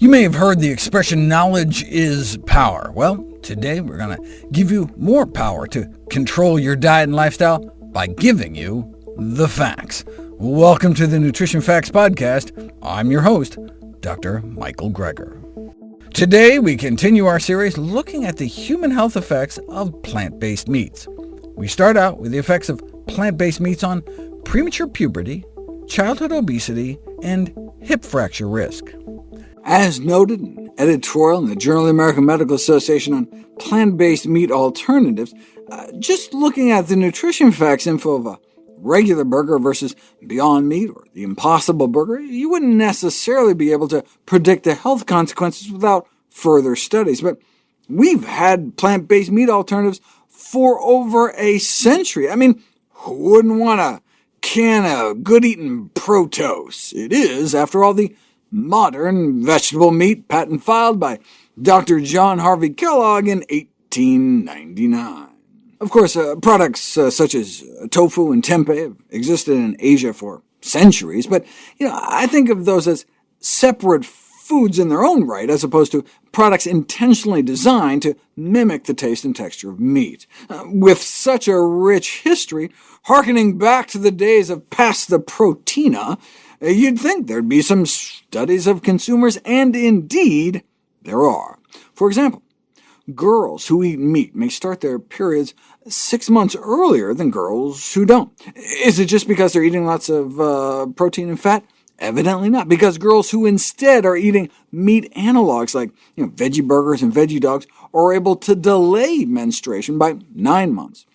You may have heard the expression, knowledge is power. Well, today we're going to give you more power to control your diet and lifestyle by giving you the facts. Welcome to the Nutrition Facts Podcast. I'm your host, Dr. Michael Greger. Today we continue our series looking at the human health effects of plant-based meats. We start out with the effects of plant-based meats on premature puberty, childhood obesity, and hip fracture risk. As noted in an editorial in the Journal of the American Medical Association on plant-based meat alternatives, uh, just looking at the nutrition facts info of a regular burger versus Beyond Meat or the Impossible Burger, you wouldn't necessarily be able to predict the health consequences without further studies. But we've had plant-based meat alternatives for over a century. I mean, who wouldn't want a can of good-eating Protose? It is, after all, the modern vegetable meat patent filed by Dr. John Harvey Kellogg in 1899. Of course, uh, products uh, such as tofu and tempeh have existed in Asia for centuries, but you know, I think of those as separate foods in their own right, as opposed to products intentionally designed to mimic the taste and texture of meat. Uh, with such a rich history, harkening back to the days of pasta proteina, uh, you'd think there'd be some studies of consumers, and indeed there are. For example, girls who eat meat may start their periods six months earlier than girls who don't. Is it just because they're eating lots of uh, protein and fat? Evidently not, because girls who instead are eating meat analogs like you know, veggie burgers and veggie dogs are able to delay menstruation by nine months.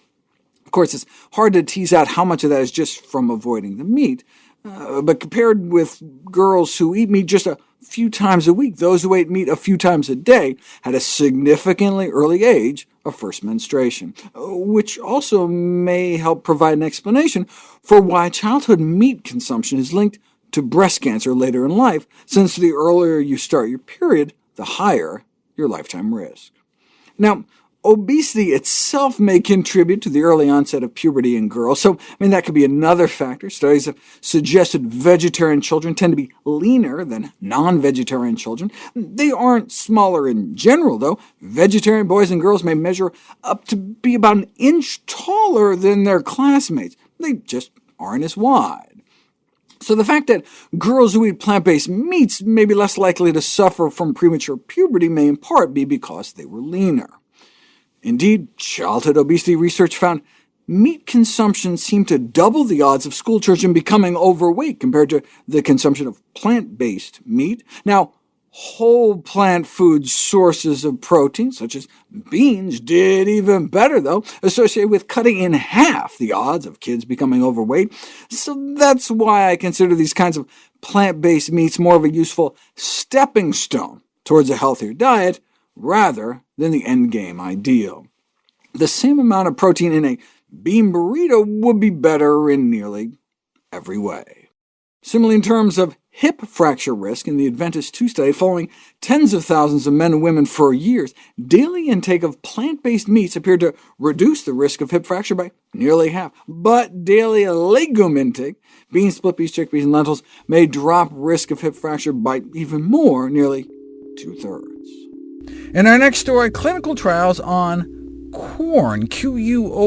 Of course, it's hard to tease out how much of that is just from avoiding the meat, uh, but compared with girls who eat meat just a few times a week, those who ate meat a few times a day had a significantly early age of first menstruation, which also may help provide an explanation for why childhood meat consumption is linked to breast cancer later in life, since the earlier you start your period, the higher your lifetime risk. Now, Obesity itself may contribute to the early onset of puberty in girls, so I mean, that could be another factor. Studies have suggested vegetarian children tend to be leaner than non-vegetarian children. They aren't smaller in general, though. Vegetarian boys and girls may measure up to be about an inch taller than their classmates. They just aren't as wide. So the fact that girls who eat plant-based meats may be less likely to suffer from premature puberty may in part be because they were leaner. Indeed, childhood obesity research found meat consumption seemed to double the odds of schoolchildren becoming overweight compared to the consumption of plant-based meat. Now, whole plant food sources of protein, such as beans, did even better, though, associated with cutting in half the odds of kids becoming overweight. So that's why I consider these kinds of plant-based meats more of a useful stepping stone towards a healthier diet, rather than the endgame ideal. The same amount of protein in a bean burrito would be better in nearly every way. Similarly, in terms of hip fracture risk in the Adventist II study, following tens of thousands of men and women for years, daily intake of plant-based meats appeared to reduce the risk of hip fracture by nearly half. But daily legume intake, beans, split peas, chickpeas, and lentils, may drop risk of hip fracture by even more, nearly two-thirds. In our next story, clinical trials on Quorn, Q-U-O-R-N,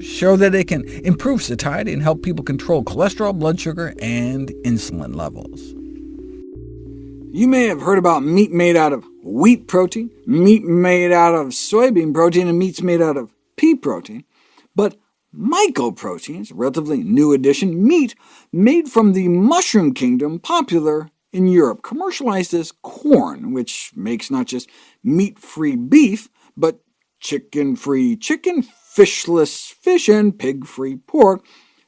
show that it can improve satiety and help people control cholesterol, blood sugar, and insulin levels. You may have heard about meat made out of wheat protein, meat made out of soybean protein, and meats made out of pea protein, but mycoproteins, a relatively new addition, meat made from the mushroom kingdom, popular in Europe, commercialized as Quorn, which makes not just meat-free beef, but chicken-free chicken, fishless fish, and pig-free pork,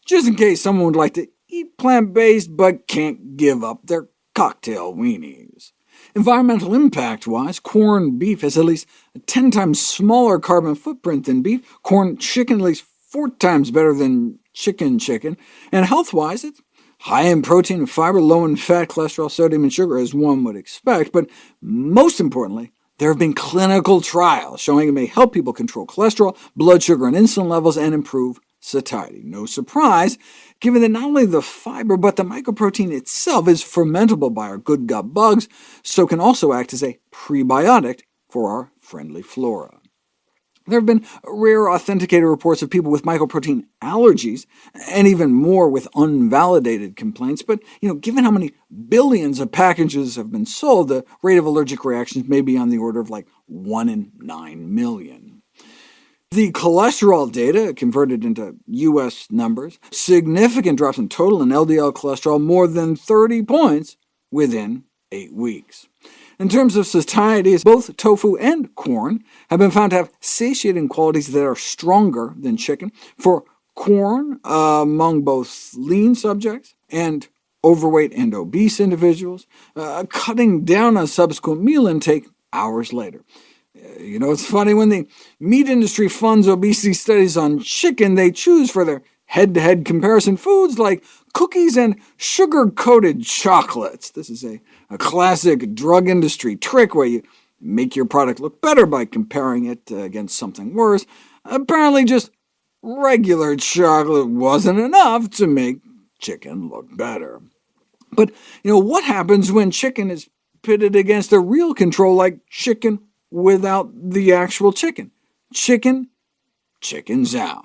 just in case someone would like to eat plant-based but can't give up their cocktail weenies. Environmental impact-wise, Quorn beef has at least a 10 times smaller carbon footprint than beef, Quorn chicken at least 4 times better than chicken chicken, and health-wise it's high in protein and fiber, low in fat, cholesterol, sodium, and sugar, as one would expect, but most importantly, there have been clinical trials showing it may help people control cholesterol, blood sugar, and insulin levels, and improve satiety. No surprise, given that not only the fiber but the mycoprotein itself is fermentable by our good gut bugs, so can also act as a prebiotic for our friendly flora. There have been rare authenticated reports of people with mycoprotein allergies, and even more with unvalidated complaints, but you know, given how many billions of packages have been sold, the rate of allergic reactions may be on the order of like 1 in 9 million. The cholesterol data, converted into U.S. numbers, significant drops in total and LDL cholesterol more than 30 points within 8 weeks. In terms of satiety, both tofu and Quorn have been found to have satiating qualities that are stronger than chicken. For Quorn, uh, among both lean subjects and overweight and obese individuals, uh, cutting down on subsequent meal intake hours later. Uh, you know, it's funny, when the meat industry funds obesity studies on chicken, they choose for their head-to-head -head comparison foods like cookies and sugar-coated chocolates. This is a, a classic drug industry trick where you make your product look better by comparing it uh, against something worse. Apparently just regular chocolate wasn't enough to make chicken look better. But you know, what happens when chicken is pitted against a real control like chicken without the actual chicken? Chicken chickens out.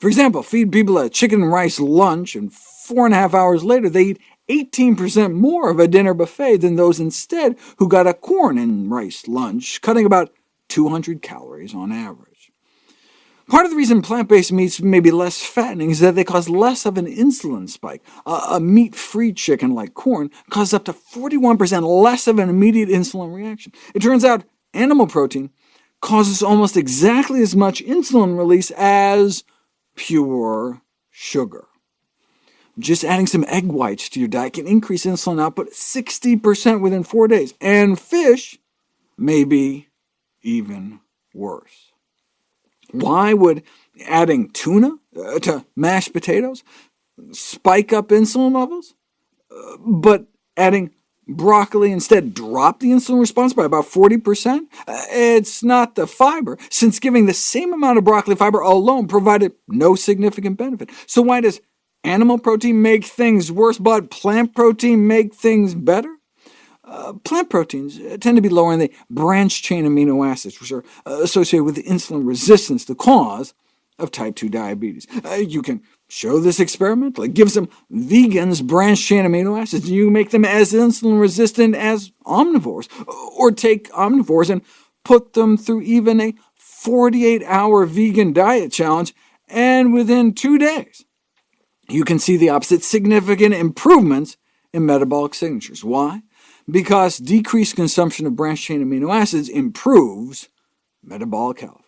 For example, feed people a chicken and rice lunch, and four and a half hours later they eat 18% more of a dinner buffet than those instead who got a Quorn and rice lunch, cutting about 200 calories on average. Part of the reason plant-based meats may be less fattening is that they cause less of an insulin spike. a meat-free chicken like Quorn, causes up to 41% less of an immediate insulin reaction. It turns out animal protein causes almost exactly as much insulin release as pure sugar. Just adding some egg whites to your diet can increase insulin output 60% within four days, and fish may be even worse. Why would adding tuna uh, to mashed potatoes spike up insulin levels, uh, but adding broccoli instead drop the insulin response by about 40%? Uh, it's not the fiber, since giving the same amount of broccoli fiber alone provided no significant benefit. So why does animal protein make things worse, but plant protein make things better? Uh, plant proteins uh, tend to be lower in the branched-chain amino acids, which are uh, associated with insulin resistance, the cause of type 2 diabetes. Uh, you can Show this experimentally. Give some vegans branched-chain amino acids, and you make them as insulin-resistant as omnivores. Or take omnivores and put them through even a 48-hour vegan diet challenge, and within two days, you can see the opposite significant improvements in metabolic signatures. Why? Because decreased consumption of branched-chain amino acids improves metabolic health.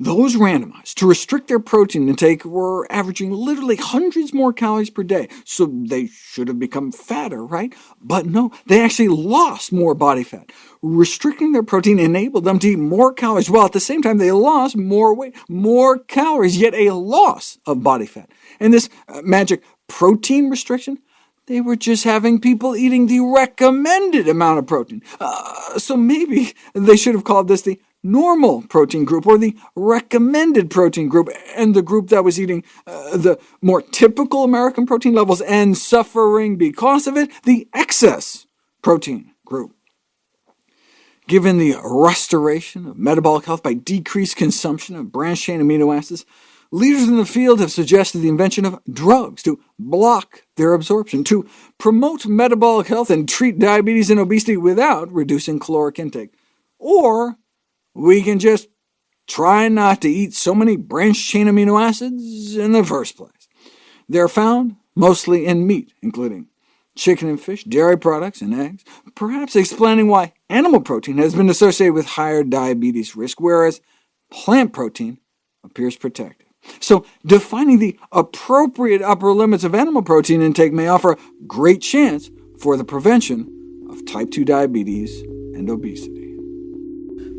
Those randomized to restrict their protein intake were averaging literally hundreds more calories per day, so they should have become fatter, right? But no, they actually lost more body fat. Restricting their protein enabled them to eat more calories, while at the same time they lost more weight, more calories, yet a loss of body fat. And this uh, magic protein restriction they were just having people eating the recommended amount of protein. Uh, so maybe they should have called this the normal protein group, or the recommended protein group, and the group that was eating uh, the more typical American protein levels and suffering because of it, the excess protein group. Given the restoration of metabolic health by decreased consumption of branched-chain amino acids, leaders in the field have suggested the invention of drugs to block their absorption, to promote metabolic health and treat diabetes and obesity without reducing caloric intake, or we can just try not to eat so many branched-chain amino acids in the first place. They're found mostly in meat, including chicken and fish, dairy products, and eggs, perhaps explaining why animal protein has been associated with higher diabetes risk, whereas plant protein appears protective. So defining the appropriate upper limits of animal protein intake may offer a great chance for the prevention of type 2 diabetes and obesity.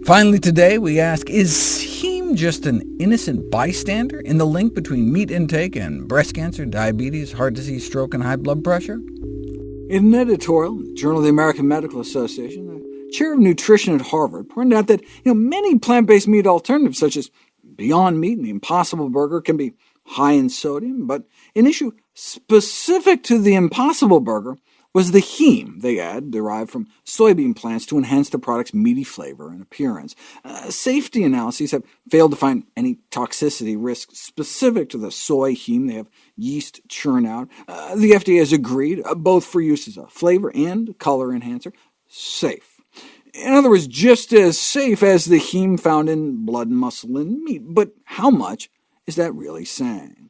Finally today, we ask, is heme just an innocent bystander in the link between meat intake and breast cancer, diabetes, heart disease, stroke, and high blood pressure? In an editorial in the Journal of the American Medical Association, the chair of nutrition at Harvard pointed out that you know, many plant-based meat alternatives, such as Beyond Meat and the Impossible Burger, can be high in sodium, but an issue specific to the Impossible Burger was the heme they add, derived from soybean plants to enhance the product's meaty flavor and appearance. Uh, safety analyses have failed to find any toxicity risk specific to the soy heme they have yeast churn out. Uh, the FDA has agreed, uh, both for use as a flavor and color enhancer, safe. In other words, just as safe as the heme found in blood, muscle, and meat. But how much is that really saying?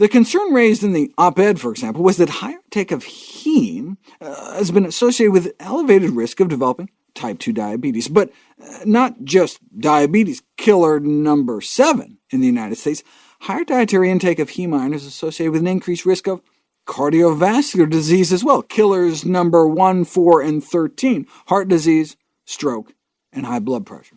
The concern raised in the op-ed, for example, was that higher intake of heme uh, has been associated with elevated risk of developing type 2 diabetes, but uh, not just diabetes, killer number 7 in the United States. Higher dietary intake of heme iron is associated with an increased risk of cardiovascular disease as well, killers number 1, 4, and 13, heart disease, stroke, and high blood pressure.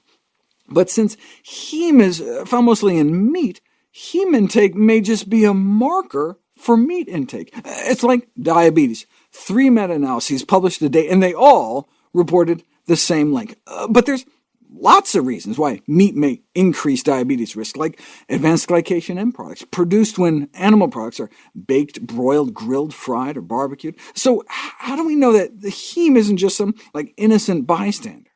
But since heme is uh, found mostly in meat, heme intake may just be a marker for meat intake. It's like diabetes. Three meta-analyses published today, and they all reported the same link. Uh, but there's lots of reasons why meat may increase diabetes risk, like advanced glycation end products, produced when animal products are baked, broiled, grilled, fried, or barbecued. So how do we know that the heme isn't just some like innocent bystander?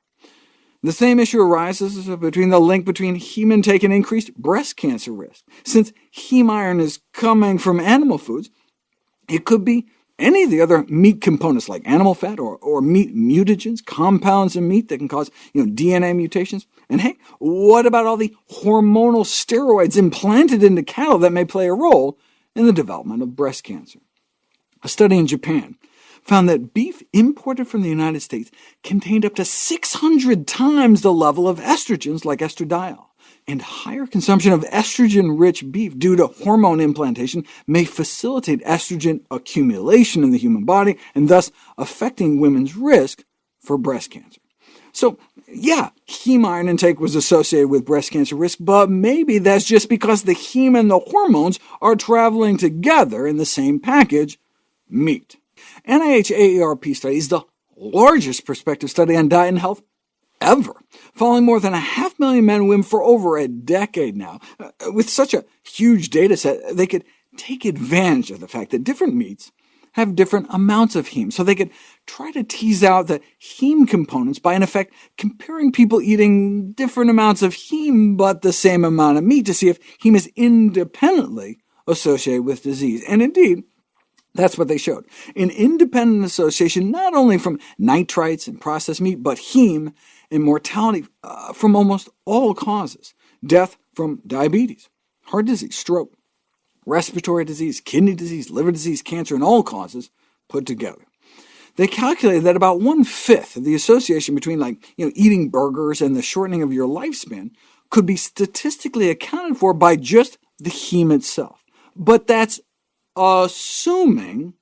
The same issue arises between the link between heme intake and increased breast cancer risk. Since heme iron is coming from animal foods, it could be any of the other meat components like animal fat or, or meat mutagens, compounds in meat that can cause you know, DNA mutations. And hey, what about all the hormonal steroids implanted into cattle that may play a role in the development of breast cancer? A study in Japan found that beef imported from the United States contained up to 600 times the level of estrogens like estradiol, and higher consumption of estrogen-rich beef due to hormone implantation may facilitate estrogen accumulation in the human body, and thus affecting women's risk for breast cancer. So yeah, heme iron intake was associated with breast cancer risk, but maybe that's just because the heme and the hormones are traveling together in the same package, meat. NIH AARP study is the largest prospective study on diet and health ever, following more than a half million men and women for over a decade now. Uh, with such a huge data set, they could take advantage of the fact that different meats have different amounts of heme, so they could try to tease out the heme components by, in effect, comparing people eating different amounts of heme but the same amount of meat to see if heme is independently associated with disease. And indeed, that's what they showed. An independent association not only from nitrites and processed meat, but heme and mortality uh, from almost all causes. Death from diabetes, heart disease, stroke, respiratory disease, kidney disease, liver disease, cancer, and all causes put together. They calculated that about one-fifth of the association between like, you know, eating burgers and the shortening of your lifespan could be statistically accounted for by just the heme itself. But that's assuming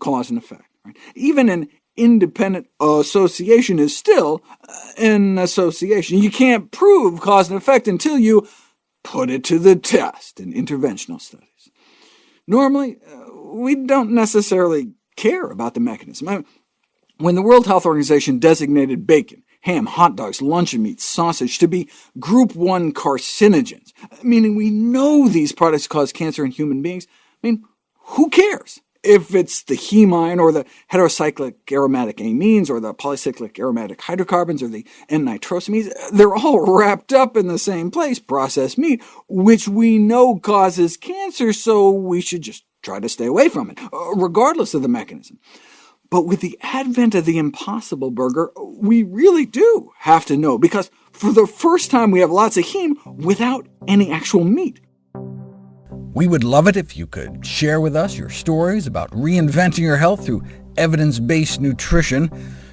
cause and effect. Right? Even an independent association is still uh, an association. You can't prove cause and effect until you put it to the test in interventional studies. Normally, uh, we don't necessarily care about the mechanism. I mean, when the World Health Organization designated bacon, ham, hot dogs, luncheon meat, sausage to be Group 1 carcinogens, meaning we know these products cause cancer in human beings, I mean, who cares? If it's the hemine or the heterocyclic aromatic amines or the polycyclic aromatic hydrocarbons or the N-nitrosamines, they're all wrapped up in the same place, processed meat, which we know causes cancer, so we should just try to stay away from it, uh, regardless of the mechanism. But with the advent of the Impossible Burger, we really do have to know, because for the first time we have lots of heme without any actual meat. We would love it if you could share with us your stories about reinventing your health through evidence-based nutrition.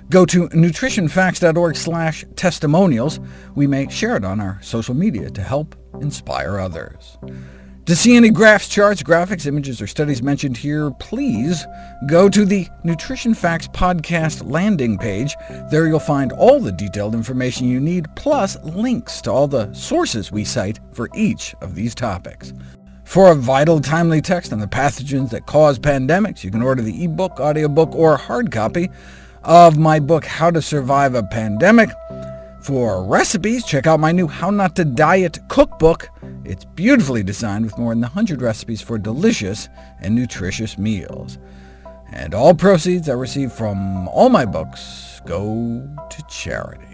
Go to nutritionfacts.org slash testimonials. We may share it on our social media to help inspire others. To see any graphs, charts, graphics, images, or studies mentioned here, please go to the Nutrition Facts podcast landing page. There you'll find all the detailed information you need, plus links to all the sources we cite for each of these topics. For a vital, timely text on the pathogens that cause pandemics, you can order the ebook, audiobook, or hard copy of my book, How to Survive a Pandemic. For recipes, check out my new How Not to Diet cookbook. It's beautifully designed with more than 100 recipes for delicious and nutritious meals. And all proceeds I receive from all my books go to charity.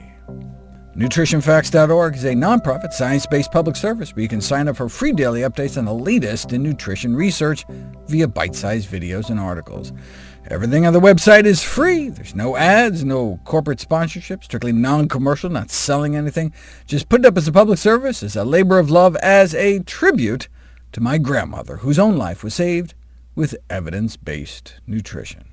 NutritionFacts.org is a nonprofit, science-based public service where you can sign up for free daily updates on the latest in nutrition research via bite-sized videos and articles. Everything on the website is free. There's no ads, no corporate sponsorship, strictly non-commercial, not selling anything. Just put it up as a public service, as a labor of love, as a tribute to my grandmother, whose own life was saved with evidence-based nutrition.